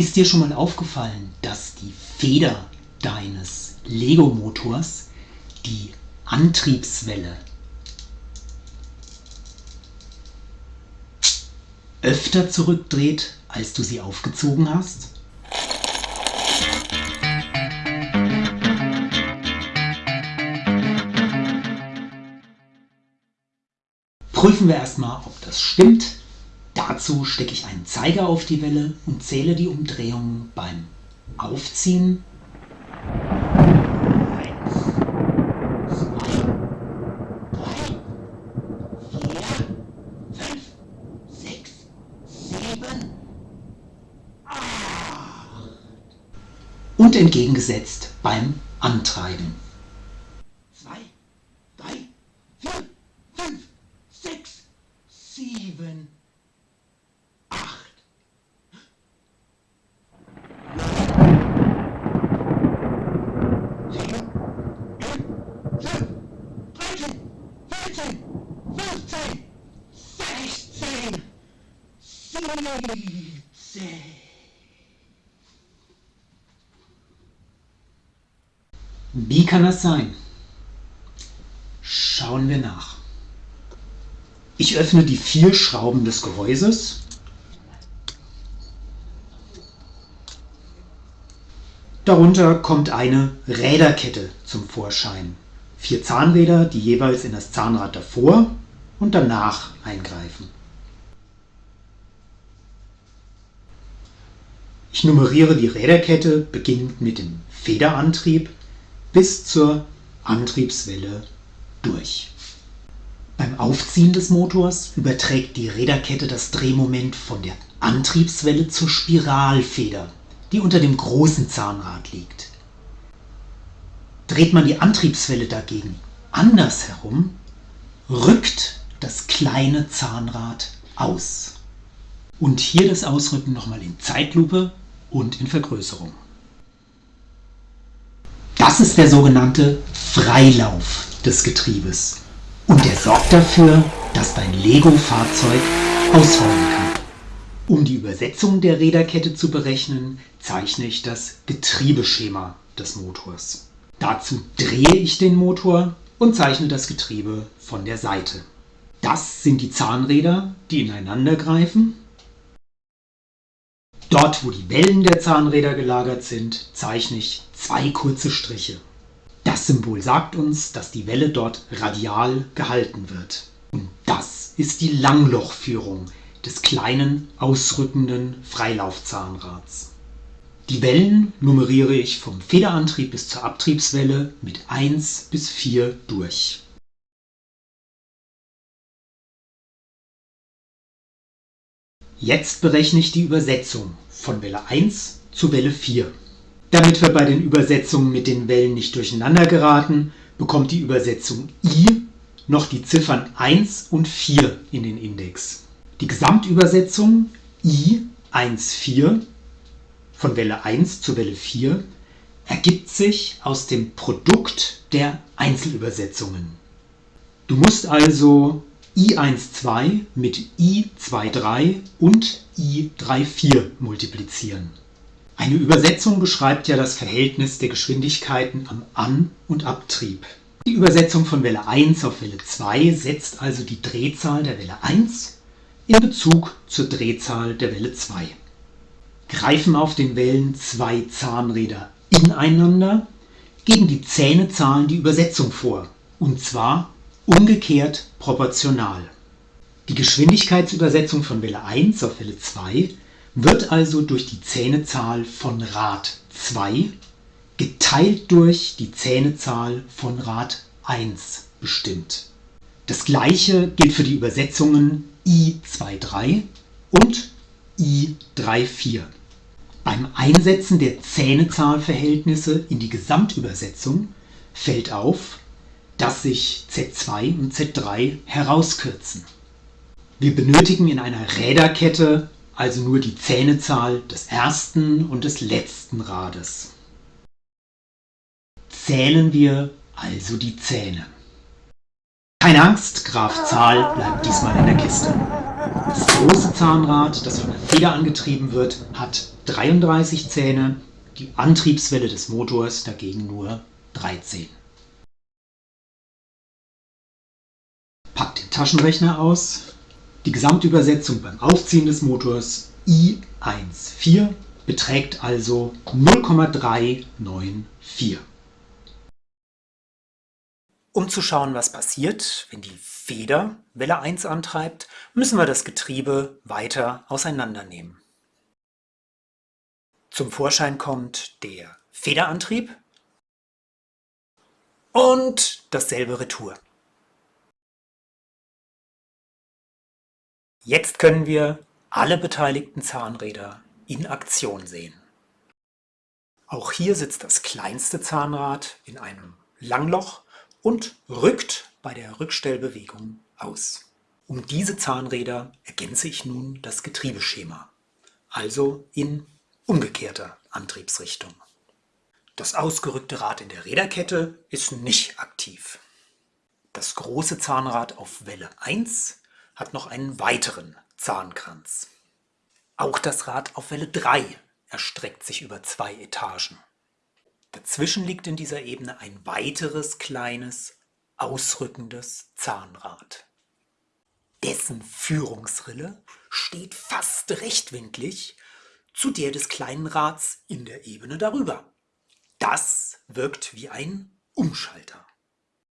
Ist dir schon mal aufgefallen, dass die Feder deines Lego-Motors die Antriebswelle öfter zurückdreht, als du sie aufgezogen hast? Prüfen wir erstmal, ob das stimmt. Dazu stecke ich einen Zeiger auf die Welle und zähle die Umdrehungen beim Aufziehen. Und entgegengesetzt beim Antreiben. Zwei, drei, vier, fünf, sechs, sieben, Wie kann das sein? Schauen wir nach. Ich öffne die vier Schrauben des Gehäuses. Darunter kommt eine Räderkette zum Vorschein. Vier Zahnräder, die jeweils in das Zahnrad davor und danach eingreifen. Ich nummeriere die Räderkette beginnend mit dem Federantrieb bis zur Antriebswelle durch. Beim Aufziehen des Motors überträgt die Räderkette das Drehmoment von der Antriebswelle zur Spiralfeder, die unter dem großen Zahnrad liegt. Dreht man die Antriebswelle dagegen andersherum, rückt das kleine Zahnrad aus. Und hier das Ausrücken nochmal in Zeitlupe und in Vergrößerung. Das ist der sogenannte Freilauf des Getriebes und der sorgt dafür, dass dein Lego-Fahrzeug ausrollen kann. Um die Übersetzung der Räderkette zu berechnen, zeichne ich das Getriebeschema des Motors. Dazu drehe ich den Motor und zeichne das Getriebe von der Seite. Das sind die Zahnräder, die ineinander greifen Dort, wo die Wellen der Zahnräder gelagert sind, zeichne ich zwei kurze Striche. Das Symbol sagt uns, dass die Welle dort radial gehalten wird. Und das ist die Langlochführung des kleinen, ausrückenden Freilaufzahnrads. Die Wellen nummeriere ich vom Federantrieb bis zur Abtriebswelle mit 1 bis 4 durch. Jetzt berechne ich die Übersetzung von Welle 1 zu Welle 4. Damit wir bei den Übersetzungen mit den Wellen nicht durcheinander geraten, bekommt die Übersetzung I noch die Ziffern 1 und 4 in den Index. Die Gesamtübersetzung I 1, 4 von Welle 1 zu Welle 4 ergibt sich aus dem Produkt der Einzelübersetzungen. Du musst also i12 mit i23 und i34 multiplizieren. Eine Übersetzung beschreibt ja das Verhältnis der Geschwindigkeiten am An- und Abtrieb. Die Übersetzung von Welle 1 auf Welle 2 setzt also die Drehzahl der Welle 1 in Bezug zur Drehzahl der Welle 2. Greifen auf den Wellen zwei Zahnräder ineinander, geben die Zähnezahlen die Übersetzung vor, und zwar umgekehrt proportional. Die Geschwindigkeitsübersetzung von Welle 1 auf Welle 2 wird also durch die Zähnezahl von Rad 2 geteilt durch die Zähnezahl von Rad 1 bestimmt. Das gleiche gilt für die Übersetzungen I23 und I34. Beim Einsetzen der Zähnezahlverhältnisse in die Gesamtübersetzung fällt auf, dass sich Z2 und Z3 herauskürzen. Wir benötigen in einer Räderkette also nur die Zähnezahl des ersten und des letzten Rades. Zählen wir also die Zähne. Keine Angst, Graf Zahl bleibt diesmal in der Kiste. Das große Zahnrad, das von der Feder angetrieben wird, hat 33 Zähne, die Antriebswelle des Motors dagegen nur 13. Packt den Taschenrechner aus. Die Gesamtübersetzung beim Aufziehen des Motors I14 beträgt also 0,394. Um zu schauen, was passiert, wenn die Feder Welle 1 antreibt, müssen wir das Getriebe weiter auseinandernehmen. Zum Vorschein kommt der Federantrieb und dasselbe Retour. Jetzt können wir alle beteiligten Zahnräder in Aktion sehen. Auch hier sitzt das kleinste Zahnrad in einem Langloch und rückt bei der Rückstellbewegung aus. Um diese Zahnräder ergänze ich nun das Getriebeschema, also in umgekehrter Antriebsrichtung. Das ausgerückte Rad in der Räderkette ist nicht aktiv. Das große Zahnrad auf Welle 1 hat noch einen weiteren Zahnkranz. Auch das Rad auf Welle 3 erstreckt sich über zwei Etagen. Dazwischen liegt in dieser Ebene ein weiteres kleines, ausrückendes Zahnrad. Dessen Führungsrille steht fast rechtwinklig zu der des kleinen Rads in der Ebene darüber. Das wirkt wie ein Umschalter.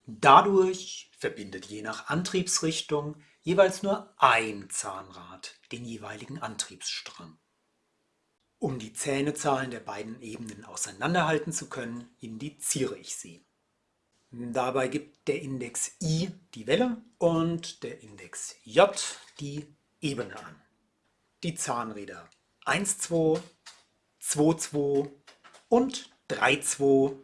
Dadurch verbindet je nach Antriebsrichtung jeweils nur ein Zahnrad den jeweiligen Antriebsstrang. Um die Zähnezahlen der beiden Ebenen auseinanderhalten zu können, indiziere ich sie. Dabei gibt der Index I die Welle und der Index J die Ebene an. Die Zahnräder 1,2, 2,2 und 3,2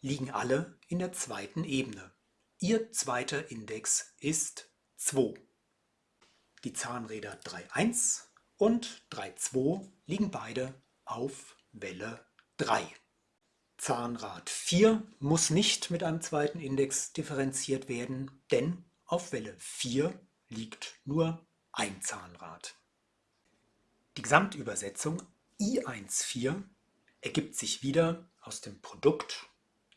liegen alle in der zweiten Ebene. Ihr zweiter Index ist 2. Die Zahnräder 3.1 und 3.2 liegen beide auf Welle 3. Zahnrad 4 muss nicht mit einem zweiten Index differenziert werden, denn auf Welle 4 liegt nur ein Zahnrad. Die Gesamtübersetzung I14 ergibt sich wieder aus dem Produkt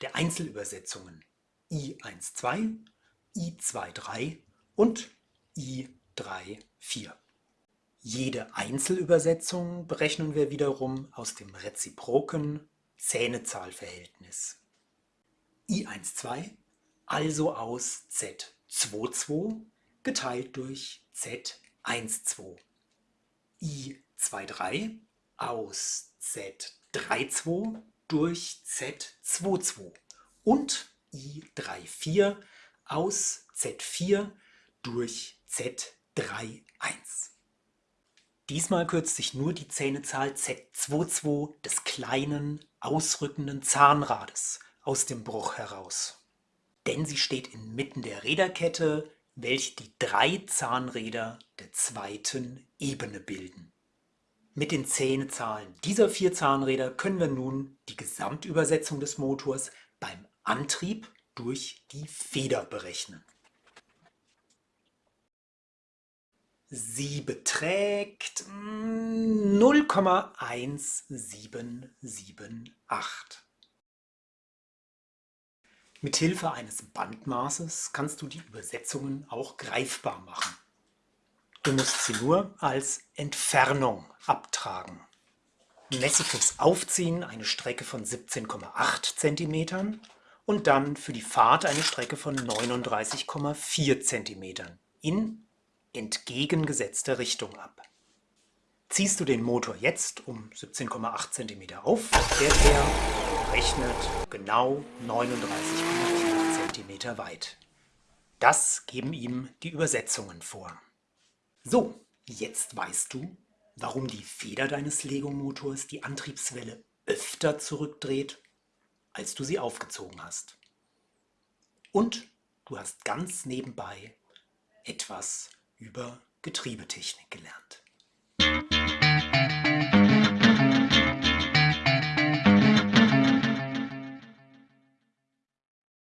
der Einzelübersetzungen I12, I23 und I 3, 4. Jede Einzelübersetzung berechnen wir wiederum aus dem reziproken Zähnezahlverhältnis. I12 also aus Z22 geteilt durch Z12. I23 aus Z32 durch Z22 und I34 aus Z4 durch Z4. 3,1. Diesmal kürzt sich nur die Zähnezahl Z22 des kleinen, ausrückenden Zahnrades aus dem Bruch heraus. Denn sie steht inmitten der Räderkette, welche die drei Zahnräder der zweiten Ebene bilden. Mit den Zähnezahlen dieser vier Zahnräder können wir nun die Gesamtübersetzung des Motors beim Antrieb durch die Feder berechnen. Sie beträgt 0,1778. Hm, Mithilfe eines Bandmaßes kannst du die Übersetzungen auch greifbar machen. Du musst sie nur als Entfernung abtragen. Messe fürs Aufziehen eine Strecke von 17,8 cm und dann für die Fahrt eine Strecke von 39,4 cm in entgegengesetzter Richtung ab. Ziehst du den Motor jetzt um 17,8 cm auf, fährt er rechnet genau 39,4 cm weit. Das geben ihm die Übersetzungen vor. So, jetzt weißt du, warum die Feder deines Lego-Motors die Antriebswelle öfter zurückdreht, als du sie aufgezogen hast. Und du hast ganz nebenbei etwas über Getriebetechnik gelernt.